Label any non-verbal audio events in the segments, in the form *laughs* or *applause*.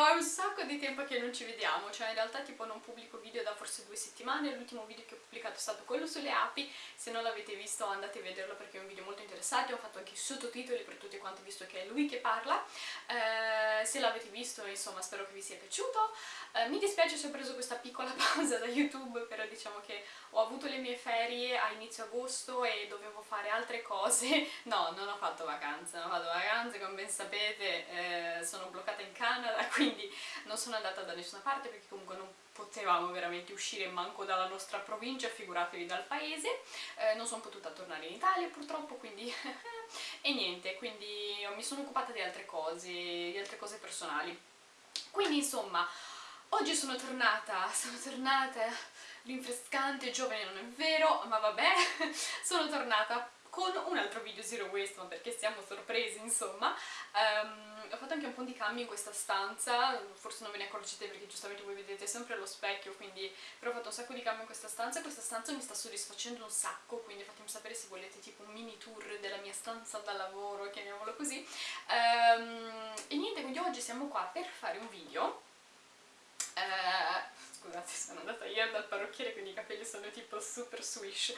È un sacco di tempo che non ci vediamo, cioè in realtà tipo non pubblico video da forse due settimane, l'ultimo video che ho pubblicato è stato quello sulle api, se non l'avete visto andate a vederlo perché è un video molto interessante, ho fatto anche i sottotitoli per tutti quanti visto che è lui che parla, eh, se l'avete visto insomma spero che vi sia piaciuto, eh, mi dispiace se ho preso questa piccola *laughs* pausa da YouTube, però diciamo che ho avuto le mie ferie a inizio agosto e dovevo fare altre cose, *laughs* no non ho fatto vacanze, non ho fatto vacanze come ben sapete, eh, sono bloccata in Canada *laughs* quindi non sono andata da nessuna parte perché comunque non potevamo veramente uscire manco dalla nostra provincia, figuratevi dal paese, eh, non sono potuta tornare in Italia purtroppo, quindi... *laughs* e niente, quindi mi sono occupata di altre cose, di altre cose personali. Quindi insomma, oggi sono tornata, *laughs* sono tornata rinfrescante, giovane non è vero, ma vabbè, *laughs* sono tornata con un altro video zero waste, ma perché siamo sorpresi insomma. Um, ho fatto anche un po' di cambi in questa stanza, forse non ve ne accorgete perché giustamente voi vedete sempre lo specchio, quindi però ho fatto un sacco di cambi in questa stanza e questa stanza mi sta soddisfacendo un sacco, quindi fatemi sapere se volete tipo un mini tour della mia stanza da lavoro, chiamiamolo così. Um, e niente, quindi oggi siamo qua per fare un video. Uh, ieri dal parrucchiere quindi i capelli sono tipo super swish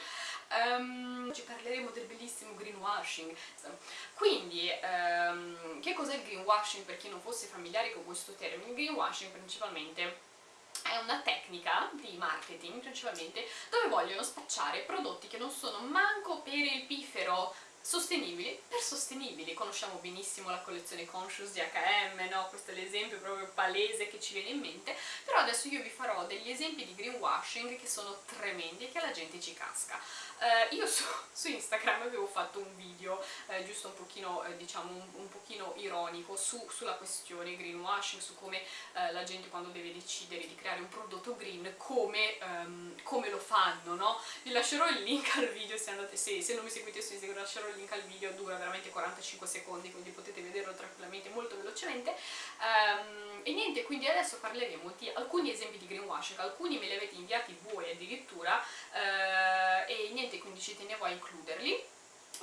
um, oggi parleremo del bellissimo greenwashing quindi um, che cos'è il greenwashing per chi non fosse familiare con questo termine? il greenwashing principalmente è una tecnica di marketing principalmente dove vogliono spacciare prodotti che non sono manco per il pifero sostenibili per sostenibili. Conosciamo benissimo la collezione Conscious di H&M, no? Questo è l'esempio proprio palese che ci viene in mente, però adesso io vi farò degli esempi di greenwashing che sono tremendi e che la gente ci casca. Uh, io su, *laughs* su, Instagram avevo fatto un video eh, giusto un pochino, eh, diciamo, un, un, pochino ironico su, sulla questione greenwashing, su come eh, la gente quando deve decidere di creare un prodotto green, come, um, come lo fanno, no? Vi lascerò il link al video se, andate, se, se non mi seguite su Instagram, lascerò link al video, dura veramente 45 secondi, quindi potete vederlo tranquillamente molto velocemente. Um, e niente, quindi adesso parleremo di alcuni esempi di greenwashing, alcuni me li avete inviati voi addirittura, uh, e niente, quindi ci tenevo a includerli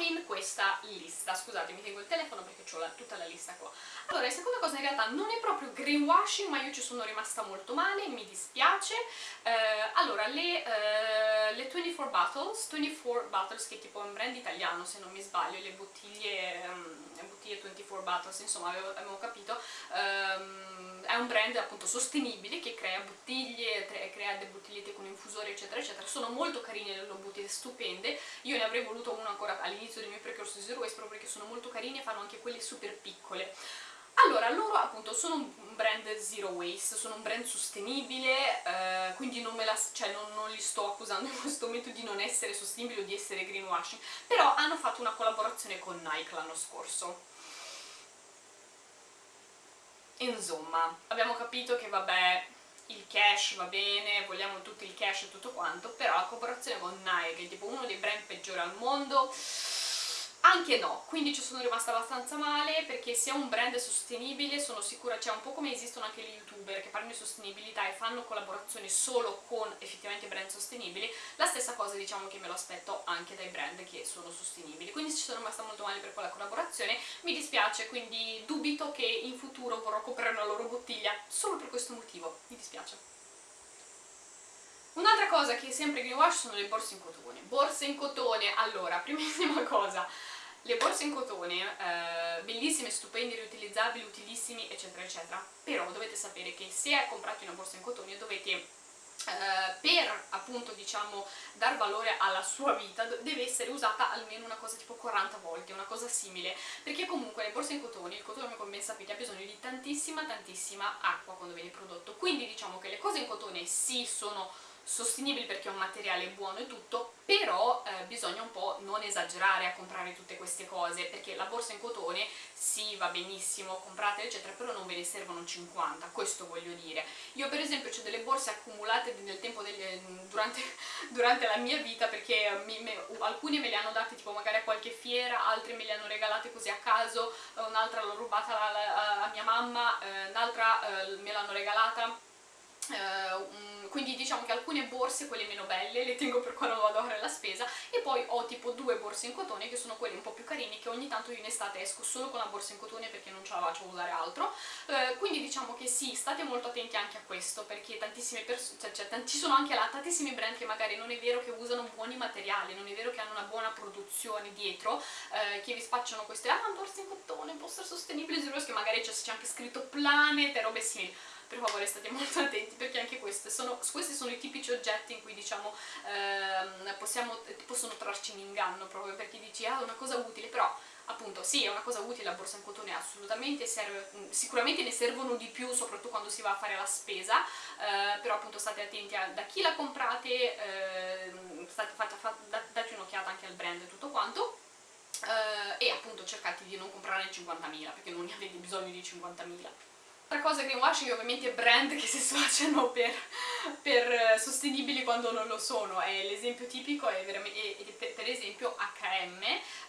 in questa lista. Scusate, mi tengo il telefono perché ho tutta la lista qua. Allora, la seconda cosa in realtà non è proprio greenwashing, ma io ci sono rimasta molto male, mi dispiace. Eh, allora, le, eh, le, 24 Bottles, 24 Bottles che è tipo un brand italiano se non mi sbaglio, le bottiglie, um, bottiglie 24 Bottles, insomma avevo, avevo capito, um, è un brand appunto sostenibile che crea bottiglie, crea delle bottigliette con infusori eccetera eccetera, sono molto carine le loro bottiglie, stupende, io ne avrei voluto una ancora all'inizio del mio percorso Zero Waste proprio perché sono molto carine e fanno anche quelle super piccole. Allora, loro appunto sono un brand zero waste, sono un brand sostenibile, eh, quindi non, la, cioè non, non, li sto accusando in questo momento di non essere sostenibili o di essere greenwashing, però hanno fatto una collaborazione con Nike l'anno scorso. Insomma, abbiamo capito che vabbè, il cash va bene, vogliamo tutti il cash e tutto quanto, però la collaborazione con Nike, tipo uno dei brand peggiori al mondo, anche no, quindi ci sono rimasta abbastanza male perché se è un brand sostenibile sono sicura, cioè un po' come esistono anche gli youtuber che parlano di sostenibilità e fanno collaborazioni solo con effettivamente brand sostenibili, la stessa cosa diciamo che me lo aspetto anche dai brand che sono sostenibili, quindi ci sono rimasta molto male per quella collaborazione, mi dispiace, quindi dubito che in futuro vorrò comprare una loro bottiglia solo per questo motivo, mi dispiace. Un'altra cosa che è sempre greenwash sono le borse in cotone. Borse in cotone, allora, *laughs* primissima cosa, le borse in cotone, eh, bellissime, stupende, riutilizzabili, utilissimi, eccetera, eccetera, però dovete sapere che se comprate una borsa in cotone dovete Uh, per appunto diciamo dar valore alla sua vita deve essere usata almeno una cosa tipo 40 volte, una cosa simile. Perché comunque le borse in cotone, il cotone come ben sapete ha bisogno di tantissima tantissima acqua quando viene prodotto. Quindi diciamo che le cose in cotone sì sono sostenibili perché è un materiale buono e tutto, però eh, bisogna un po' non esagerare a comprare tutte queste cose, perché la borsa in cotone sì, va benissimo, comprate eccetera, però non ve ne servono 50, questo voglio dire. Io per esempio ho delle borse accumulate nel tempo delle, durante, *laughs* durante, la mia vita perché mi, me, alcune me le hanno date tipo magari a qualche fiera, altre me le hanno regalate così a caso, un'altra l'ho rubata a, a, a, mia mamma, eh, un'altra eh, me l'hanno regalata Uh, quindi diciamo che alcune borse, quelle meno belle, le tengo per quando vado a fare la spesa e poi ho tipo due borse in cotone che sono quelle un po' più carine che ogni tanto io in estate esco solo con la borsa in cotone perché non ce la faccio usare altro. Uh, quindi diciamo che sì, state molto attenti anche a questo perché tantissime persone, cioè, cioè, ci sono anche là tantissimi brand che magari non è vero che usano buoni materiali, non è vero che hanno una buona produzione dietro, uh, che vi spacciano queste ah, borse in cotone, essere sostenibile, che magari c'è anche scritto Planet e robe simili per favore state molto attenti perché anche sono, questi sono i tipici oggetti in cui diciamo ehm, possiamo, possono trarci in inganno proprio perché dici ah è una cosa utile però appunto sì è una cosa utile la borsa in cotone assolutamente serve, sicuramente ne servono di più soprattutto quando si va a fare la spesa eh, però appunto state attenti a da chi la comprate eh, state, fate, fate, date un'occhiata anche al brand e tutto quanto eh, e appunto cercate di non comprare 50.000 perché non ne avete bisogno di 50.000 Altra cosa greenwashing è ovviamente brand che si sfacciano per, per eh, sostenibili quando non lo sono, l'esempio tipico è, è, per esempio H&M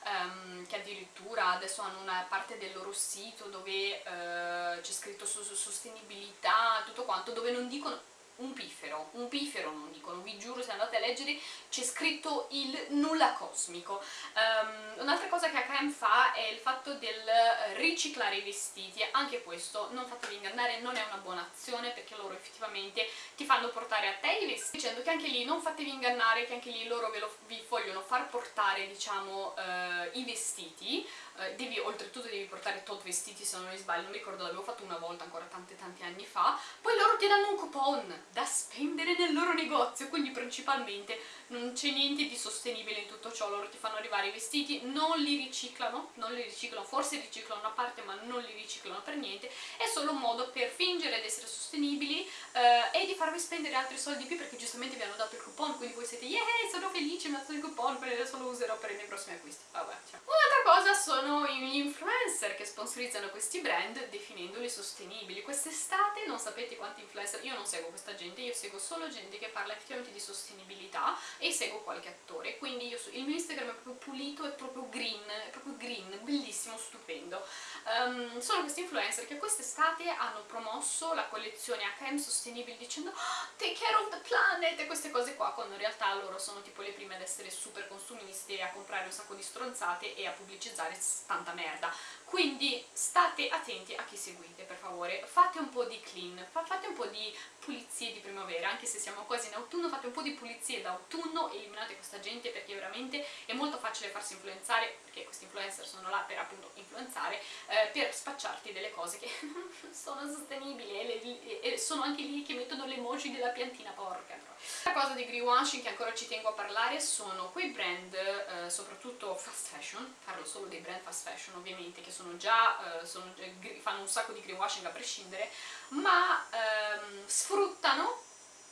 um, che addirittura adesso hanno una parte del loro sito dove uh, c'è scritto su, su sostenibilità, tutto quanto, dove non dicono un piffero, un piffero non dicono, vi giuro se andate a leggere c'è scritto il nulla cosmico. Um, Un'altra cosa che H&M fa è il fatto del riciclare i vestiti, anche questo non fatevi ingannare, non è una buona azione perché loro effettivamente ti fanno portare a te i vestiti, dicendo che anche lì non fatevi ingannare, che anche lì loro lo, vi vogliono far portare diciamo uh, i vestiti, uh, devi, oltretutto devi portare tot vestiti se non mi sbaglio, non ricordo, l'avevo fatto una volta ancora tanti tanti anni fa, poi loro ti danno un coupon da spendere nel loro negozio, quindi principalmente non c'è niente di sostenibile in tutto ciò, loro ti fanno arrivare i vestiti, non li riciclano, non li riciclano, forse riciclano una parte ma non li riciclano per niente, è solo un modo per fingere di essere sostenibili eh, e di farvi spendere altri soldi più perché giustamente vi hanno dato il coupon, quindi voi siete yeah, sono felice, mi ha dato il coupon, adesso lo userò per i miei prossimi acquisti. Vabbè. Un'altra cosa sono gli influencer che sponsorizzano questi brand definendoli sostenibili. Quest'estate non sapete quanti influencer, io non seguo questa gente, io seguo solo gente che parla effettivamente di sostenibilità e seguo qualche attore, quindi io, il mio Instagram è proprio pulito, è proprio green, è proprio green, bellissimo, stupendo. Um, sono questi influencer che quest'estate hanno promosso la collezione H&M sostenibile dicendo oh, take care of the planet e queste cose qua, quando in realtà loro sono tipo le prime ad essere super consumiste a comprare un sacco di stronzate e a pubblicizzare tanta merda. Quindi state attenti a chi seguite, per favore. Fate un po' di clean, fate un po' di pulizie di primavera, anche se siamo quasi in autunno, fate un po' di pulizie d'autunno, eliminate questa gente perché veramente è molto facile farsi influenzare, perché questi influencer sono là per appunto influenzare, eh, per spacciarti delle cose che *laughs* non sono sostenibili e, e, sono anche lì che mettono le emoji della piantina porca. La cosa di greenwashing che ancora ci tengo a parlare sono quei brand, eh, soprattutto fast fashion, parlo solo dei brand fast fashion ovviamente, che sono già, eh, sono, fanno un sacco di greenwashing a prescindere, ma ehm, sfruttano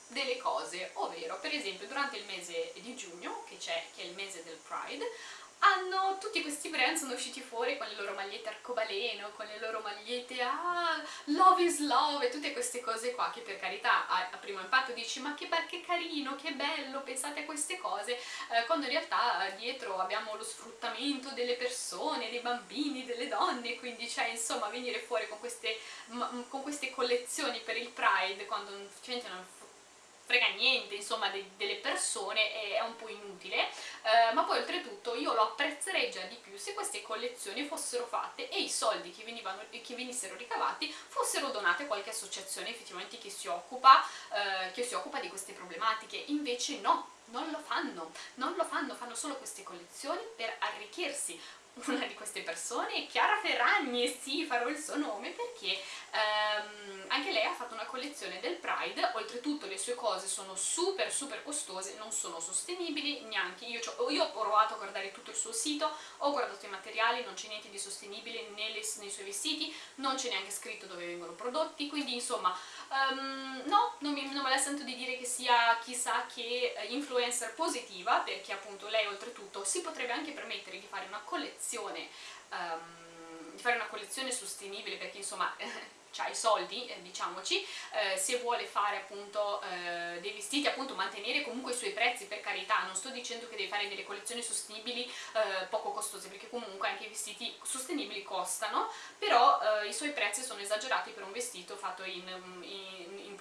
delle cose, ovvero per esempio durante il mese di giugno, che, che è il mese del Pride, hanno tutti questi brand sono usciti fuori con le loro magliette arcobaleno, con le loro magliette ah, love is love e tutte queste cose qua che per carità a, a primo impatto dici ma che, che carino, che bello, pensate a queste cose eh, quando in realtà eh, dietro abbiamo lo sfruttamento delle persone, dei bambini, delle donne quindi cioè insomma venire fuori con queste, con queste collezioni per il Pride quando non frega niente insomma de delle persone è un po' inutile. Eh, ma poi oltretutto io lo apprezzerei già di più se queste collezioni fossero fatte e i soldi che, venivano, che venissero ricavati fossero donati a qualche associazione effettivamente che si occupa, eh, che si occupa di queste problematiche. Invece no non lo fanno, non lo fanno, fanno solo queste collezioni per arricchirsi una di queste persone è Chiara Ferragni, sì, farò il suo nome perché ehm, anche lei ha fatto una collezione del Pride, oltretutto le sue cose sono super super costose, non sono sostenibili neanche, io, io ho provato a guardare tutto il suo sito, ho guardato i materiali, non c'è niente di sostenibile nelle, nei suoi vestiti, non c'è neanche scritto dove vengono prodotti, quindi insomma um, no, non, mi, non me la sento di dire che sia chissà che eh, influencer positiva, perché appunto lei oltretutto si potrebbe anche permettere di fare una collezione um, di fare una collezione sostenibile perché insomma *laughs* ha i soldi, eh, diciamoci, eh, se vuole fare appunto eh, dei vestiti, appunto mantenere comunque i suoi prezzi, per carità, non sto dicendo che deve fare delle collezioni sostenibili eh, poco costose, perché comunque anche i vestiti sostenibili costano, però eh, i suoi prezzi sono esagerati per un vestito fatto in, in, in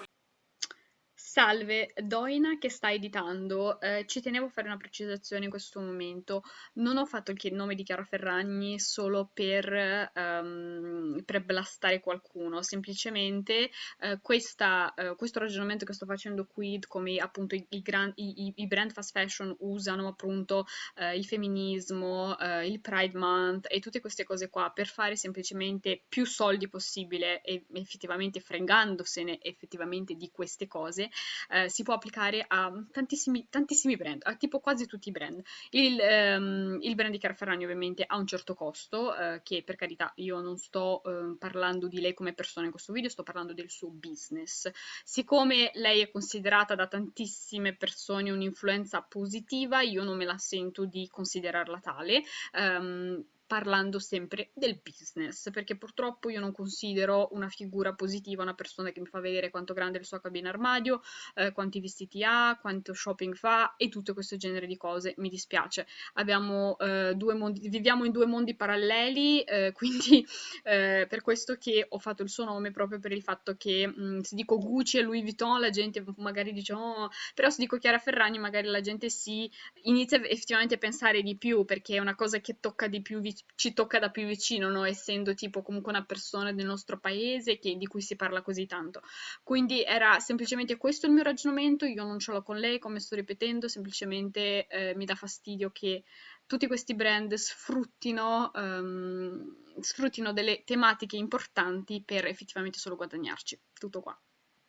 Salve, Doina che sta editando. Eh, ci tenevo a fare una precisazione in questo momento. Non ho fatto il nome di Chiara Ferragni solo per, ehm, per blastare qualcuno, semplicemente eh, questa, eh, questo ragionamento che sto facendo qui, come appunto i, i, gran- i- i brand fast fashion usano appunto eh, il femminismo, eh, il Pride Month e tutte queste cose qua per fare semplicemente più soldi possibile e effettivamente fregandosene effettivamente di queste cose eh, si può applicare a tantissimi, tantissimi brand, a tipo quasi tutti i brand. Il, ehm, il brand di Chiara Ferragni ovviamente ha un certo costo, eh, che per carità io non sto eh, parlando di lei come persona in questo video, sto parlando del suo business. Siccome lei è considerata da tantissime persone un'influenza positiva, io non me la sento di considerarla tale. Um, parlando sempre del business, perché purtroppo io non considero una figura positiva una persona che mi fa vedere quanto grande è il suo cabina armadio, eh, quanti vestiti ha, quanto shopping fa e tutto questo genere di cose. Mi dispiace. Abbiamo eh, due mondi, viviamo in due mondi paralleli, eh, *laughs* quindi eh, per questo che ho fatto il suo nome proprio per il fatto che mh, mm, se dico Gucci e Louis Vuitton la gente magari dice oh, però se dico Chiara Ferragni magari la gente si inizia effettivamente a pensare di più perché è una cosa che tocca di più vicino ci tocca da più vicino, no? essendo tipo comunque una persona del nostro paese che, di cui si parla così tanto. Quindi era semplicemente questo il mio ragionamento, io non ce l'ho con lei, come sto ripetendo, semplicemente eh, mi dà fastidio che tutti questi brand sfruttino, um, sfruttino delle tematiche importanti per effettivamente solo guadagnarci. Tutto qua.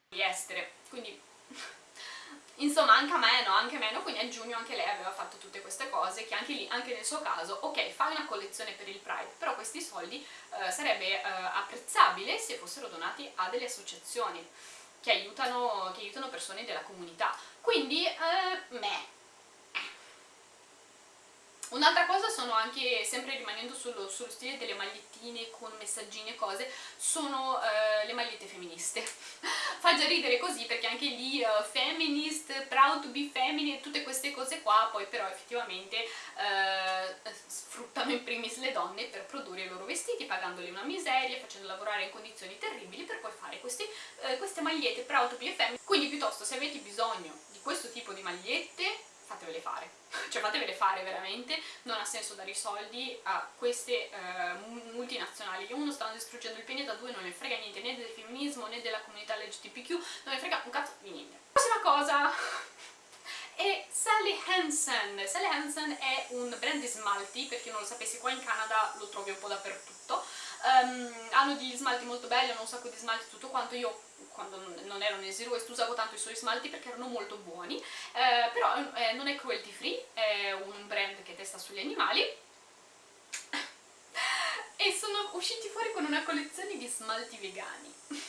Estere, quindi Insomma, anche a me, no, anche a me, no, quindi a giugno anche lei aveva fatto tutte queste cose, che anche lì, anche nel suo caso, ok, fai una collezione per il Pride, però questi soldi eh, sarebbe eh, apprezzabile se fossero donati a delle associazioni che aiutano, che aiutano persone della comunità. Quindi, eh, me, Un'altra cosa sono anche, sempre rimanendo sullo, sullo, stile delle magliettine con messaggini e cose, sono uh, le magliette femministe. *laughs* Fa già ridere così perché anche lì uh, feminist, proud to be feminine, tutte queste cose qua, poi però effettivamente uh, sfruttano in primis le donne per produrre i loro vestiti, pagandole una miseria, facendo lavorare in condizioni terribili per poi fare questi, queste magliette proud to be feminine. Quindi piuttosto se avete bisogno di questo tipo di magliette fatevele fare. *laughs* Cioè fatevele fare veramente non ha senso dare i soldi a queste eh, multinazionali. Che uno stanno distruggendo il pianeta due non ne frega niente né del femminismo né della comunità LGBTQ non ne frega un cazzo di niente. Prossima cosa. *laughs* È Sally Hansen. Sally Hansen è un brand di smalti per chi non lo sapesse qua in Canada lo trovi un po' dappertutto um, hanno degli smalti molto belli hanno un sacco di smalti tutto quanto. Io quando non ero nel Zero Waste usavo tanto i suoi smalti perché erano molto buoni, eh, però eh, non è cruelty free, è un brand che testa sugli animali. *laughs* E sono usciti fuori con una collezione di smalti vegani. *laughs*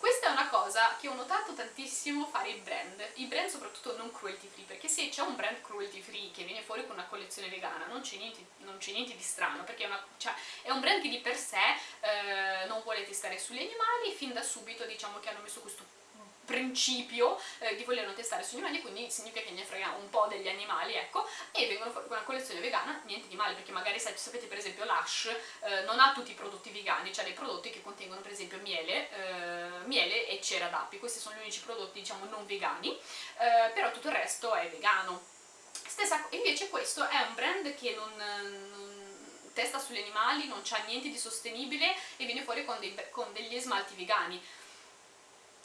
Questa è una cosa che ho notato tantissimo fare i brand, i brand soprattutto non cruelty free, perché se c'è un brand cruelty free che viene fuori con una collezione vegana non c'è niente, niente, di strano, perché è, una, cioè, è, un brand che di per sé eh, non vuole testare sugli animali, fin da subito diciamo che hanno messo questo principio eh, di volerlo testare sugli animali, quindi significa che ne frega un po' degli animali, ecco, e vengono fuori con una collezione vegana, niente di male, perché magari sapete per esempio Lush eh, non ha tutti i prodotti vegani, cioè dei prodotti che contengono per esempio miele, eh, miele e cera d'api, questi sono gli unici prodotti diciamo non vegani, eh, però tutto il resto è vegano. Stessa, invece questo è un brand che non, non testa sugli animali, non c'ha niente di sostenibile e viene fuori con, dei, con degli smalti vegani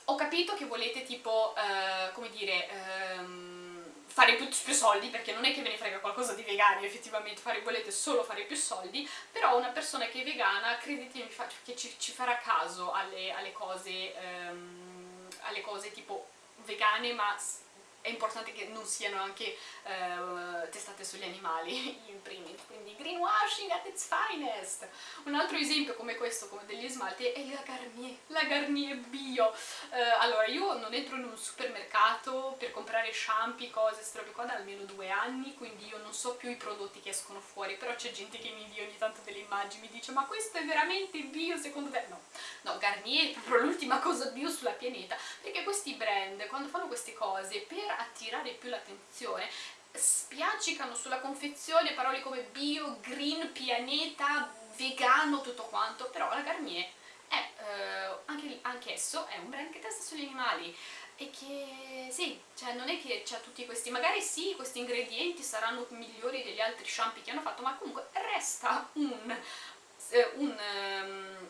ho capito che volete tipo, eh, come dire, ehm, fare più, più, soldi, perché non è che ve ne frega qualcosa di vegani effettivamente, fare, volete solo fare più soldi, però una persona che è vegana, credetemi che ci, ci farà caso alle, alle, cose, ehm, alle cose tipo vegane, ma è importante che non siano anche uh, testate sugli animali *laughs* in primis, quindi greenwashing at its finest! Un altro esempio come questo, come degli smalti, è la Garnier, la Garnier Bio. Uh, allora, io non entro in un supermercato per comprare shampoo, cose, qua da almeno due anni, quindi io non so più i prodotti che escono fuori, però c'è gente che mi invia ogni tanto delle immagini, mi dice ma questo è veramente bio secondo te? No, no, Garnier è proprio l'ultima cosa bio sulla pianeta, quando fanno queste cose, per attirare più l'attenzione spiaccicano sulla confezione parole come bio, green, pianeta, vegano, tutto quanto, però la Garnier è, eh, anche, anche esso è un brand che testa sugli animali. e che sì, cioè non è che c'ha tutti questi, magari sì, questi ingredienti saranno migliori degli altri shampoo che hanno fatto, ma comunque resta un, eh, un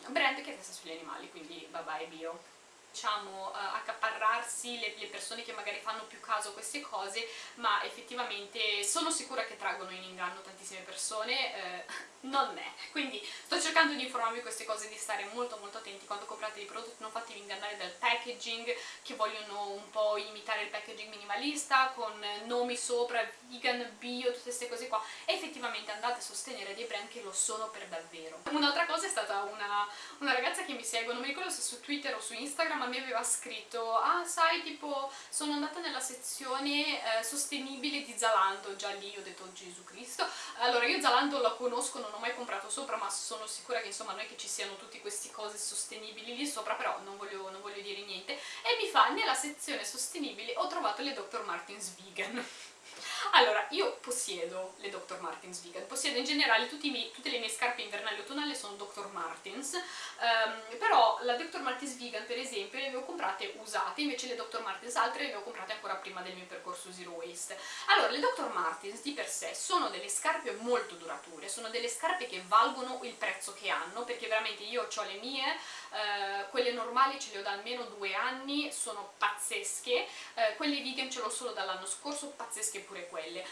um, brand che testa sugli animali, quindi bye bye bio diciamo, uh, accaparrarsi le, le, persone che magari fanno più caso a queste cose, ma effettivamente sono sicura che traggono in inganno tantissime persone, eh, *laughs* non è. Quindi sto cercando di informarvi queste cose, di stare molto molto attenti. Quando comprate dei prodotti, non fatevi ingannare dal packaging, che vogliono un po' imitare il packaging minimalista, con nomi sopra, vegan, bio, tutte queste cose qua, e effettivamente andate a sostenere dei brand che lo sono per davvero. Un'altra cosa è stata una, una ragazza che mi segue, non mi ricordo se su Twitter o su Instagram, mi aveva scritto ah sai tipo sono andata nella sezione eh, sostenibile di Zalando già lì ho detto Gesù Cristo allora io Zalando la conosco non ho mai comprato sopra ma sono sicura che insomma non è che ci siano tutte queste cose sostenibili lì sopra però non voglio, non voglio dire niente e mi fa nella sezione sostenibile ho trovato le Dr. Martens vegan *laughs* allora, io possiedo le Dr. Martens vegan, possiedo in generale miei, tutte le mie scarpe invernali autunnali sono Dr. Martens, um, però la Dr. Martens vegan per esempio le avevo comprate usate, invece le Dr. Martens altre le avevo comprate ancora prima del mio percorso Zero Waste. Allora, le Dr. Martens di per sé sono delle scarpe molto durature, sono delle scarpe che valgono il prezzo che hanno, perché veramente io ho le mie, uh, quelle normali ce le ho da almeno due anni, sono pazzesche, uh, quelle vegan ce l'ho solo dall'anno scorso, pazzesche pure quelle.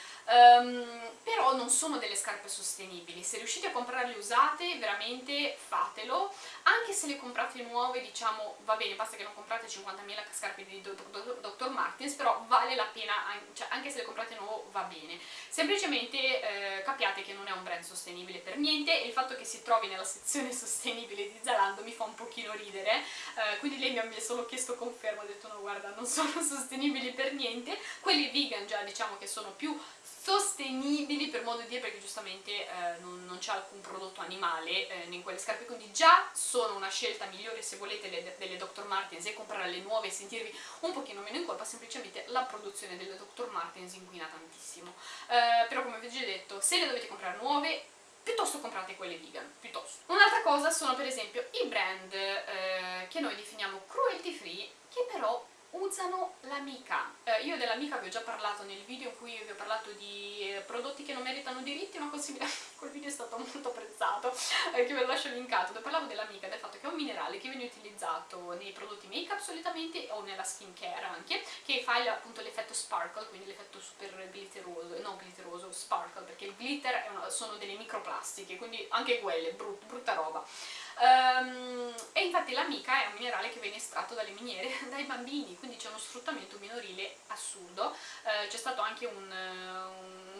Um, però non sono delle scarpe sostenibili, se riuscite a comprarle usate veramente fatelo, anche se le comprate nuove diciamo va bene, basta che non comprate 50.000 scarpe di Dr. Martens, però vale la pena, cioè, anche se le comprate nuove va bene. Semplicemente eh, capiate che non è un brand sostenibile per niente e il fatto che si trovi nella sezione *laughs* sostenibile di Zalando mi fa un pochino ridere, eh, quindi lei mi ha solo chiesto conferma, ha detto no guarda non sono *laughs* sostenibili per niente, quelli vegan già diciamo che sono più sostenibili per modo di dire perché giustamente eh, non, non c'è alcun prodotto animale eh, in quelle scarpe quindi già sono una scelta migliore se volete le, delle Dr. Martens e comprare le nuove e sentirvi un pochino meno in colpa semplicemente la produzione delle Dr. Martens inquina tantissimo eh, però come vi ho già detto se le dovete comprare nuove piuttosto comprate quelle vegan, piuttosto. Un'altra cosa sono per esempio i brand eh, che noi definiamo cruelty free che però usano l'amica. Eh, io dell'amica vi ho già parlato nel video in cui vi ho parlato di eh, prodotti che non meritano diritti, simile, *laughs* quel video è stato molto apprezzato, eh, che ve lo lascio linkato, dove parlavo dell'amica, del fatto che è un minerale che viene utilizzato nei prodotti make up solitamente o nella skin care anche, che fa appunto l'effetto sparkle, quindi l'effetto super glitteroso, non glitteroso, sparkle, perché il glitter una, sono delle microplastiche, quindi anche quelle, brut, brutta roba. Um, e infatti l'amica è un minerale che viene estratto dalle miniere *laughs* dai bambini, quindi c'è uno sfruttamento minorile assurdo. Uh, c'è stato anche un,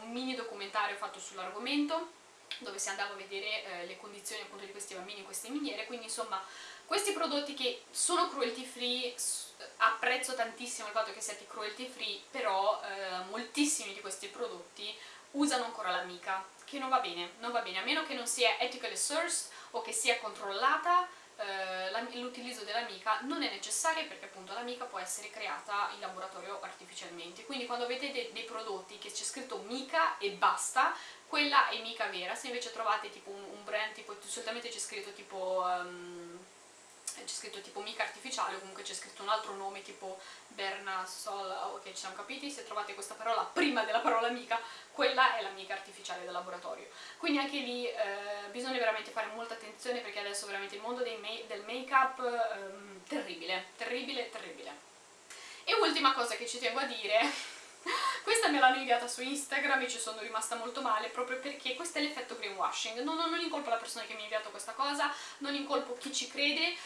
un, mini documentario fatto sull'argomento dove si andava a vedere uh, le condizioni appunto di questi bambini in queste miniere, quindi insomma questi prodotti che sono cruelty free, apprezzo tantissimo il fatto che siate cruelty free, però uh, moltissimi di questi prodotti usano ancora l'amica, che non va bene, non va bene, a meno che non sia ethically sourced o che sia controllata eh, l'utilizzo dell'amica non è necessario perché appunto l'amica può essere creata in laboratorio artificialmente. Quindi quando avete de dei prodotti che c'è scritto mica e basta quella è mica vera. Se invece trovate tipo un, un brand tipo solitamente c'è scritto tipo um, c'è scritto tipo mica artificiale o comunque c'è scritto un altro nome tipo Berna Sol, ok ci siamo capiti, se trovate questa parola prima della parola mica, quella è la mica artificiale del laboratorio. Quindi anche lì eh, bisogna veramente fare molta attenzione perché adesso veramente il mondo ma del make up ehm, terribile, terribile, terribile. E ultima cosa che ci tengo a dire questa me l'hanno inviata su Instagram e ci sono rimasta molto male proprio perché questo è l'effetto greenwashing. Non, non, non, incolpo la persona che mi ha inviato questa cosa, non incolpo chi ci crede, eh,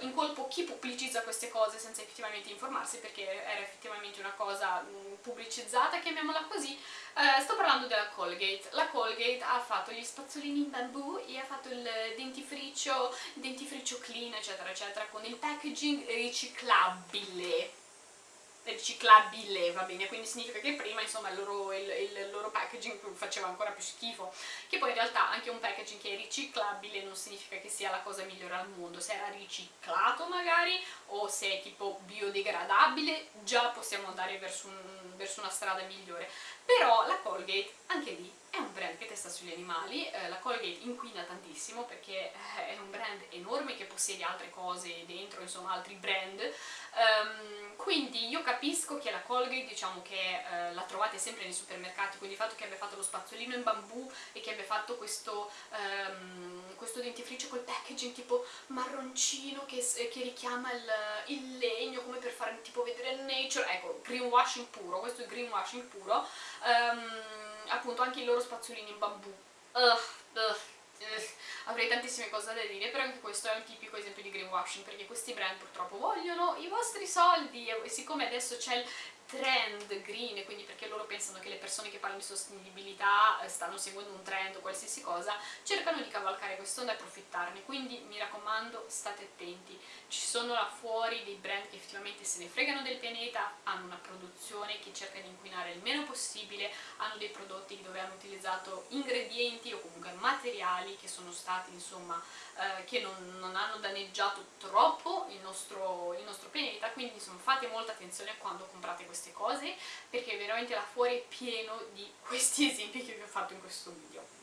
incolpo chi pubblicizza queste cose senza effettivamente informarsi perché era effettivamente una cosa mm, pubblicizzata, chiamiamola così. Eh, sto parlando della Colgate. La Colgate ha fatto gli spazzolini in bambù e ha fatto il dentifricio, dentifricio clean eccetera eccetera con il packaging riciclabile riciclabile, va bene, quindi significa che prima insomma il loro, il, il loro, packaging faceva ancora più schifo, che poi in realtà anche un packaging che è riciclabile non significa che sia la cosa migliore al mondo, se era riciclato magari o se è tipo biodegradabile già possiamo andare verso, un, verso una strada migliore, però la Colgate anche lì è un brand che testa sugli animali, eh, la Colgate inquina tantissimo perché eh, è un brand enorme che possiede altre cose dentro, insomma altri brand, um, quindi io capisco che la Colgate diciamo che eh, la trovate sempre nei supermercati, quindi il fatto che abbia fatto lo spazzolino in bambù e che abbia fatto questo, um, questo dentifricio col packaging tipo marroncino che, che richiama il, il, legno come per fare tipo vedere il nature, ecco greenwashing puro, questo è greenwashing puro, um, appunto anche i loro spazzolini in bambù. Uh, uh, avrei tantissime cose da dire, però anche questo è un tipico esempio di greenwashing, perché questi brand purtroppo vogliono i vostri soldi e siccome adesso c'è il trend green, quindi perché loro pensano che le persone che parlano di sostenibilità eh, stanno seguendo un trend o qualsiasi cosa, cercano di cavalcare quest'onda e approfittarne, quindi mi raccomando state attenti, ci sono là fuori dei brand che effettivamente se ne fregano del pianeta, hanno una produzione che cerca di inquinare il meno possibile, hanno dei prodotti dove hanno utilizzato ingredienti o comunque materiali che sono stati insomma eh, che non, non, hanno danneggiato troppo il nostro, il nostro pianeta, quindi insomma fate molta attenzione quando comprate queste cose perché veramente là fuori è pieno di questi esempi che vi ho fatto in questo video.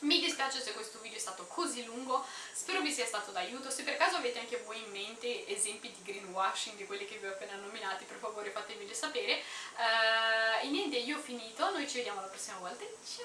Mi dispiace se questo video è stato così lungo, spero vi sia stato d'aiuto, se per caso avete anche voi in mente esempi di greenwashing di quelli che vi ho appena nominati, per favore fatemeli sapere. Uh, e niente, io ho finito, noi ci vediamo la prossima volta, ciao!